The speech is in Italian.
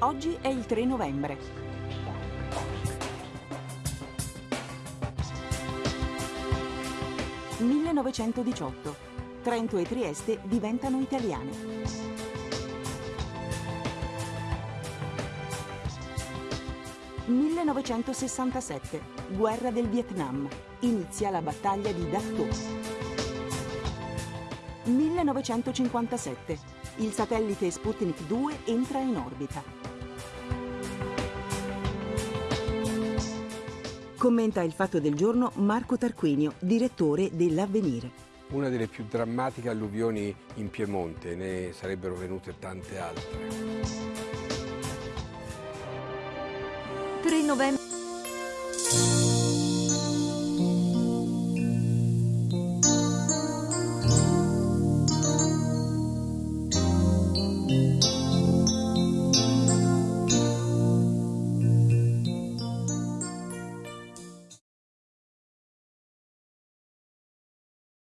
Oggi è il 3 novembre. «1918. Trento e Trieste diventano italiane». «1967. Guerra del Vietnam. Inizia la battaglia di Dak To». 1957. Il satellite Sputnik 2 entra in orbita. Commenta il fatto del giorno Marco Tarquinio, direttore dell'Avvenire. Una delle più drammatiche alluvioni in Piemonte, ne sarebbero venute tante altre. 3 novembre.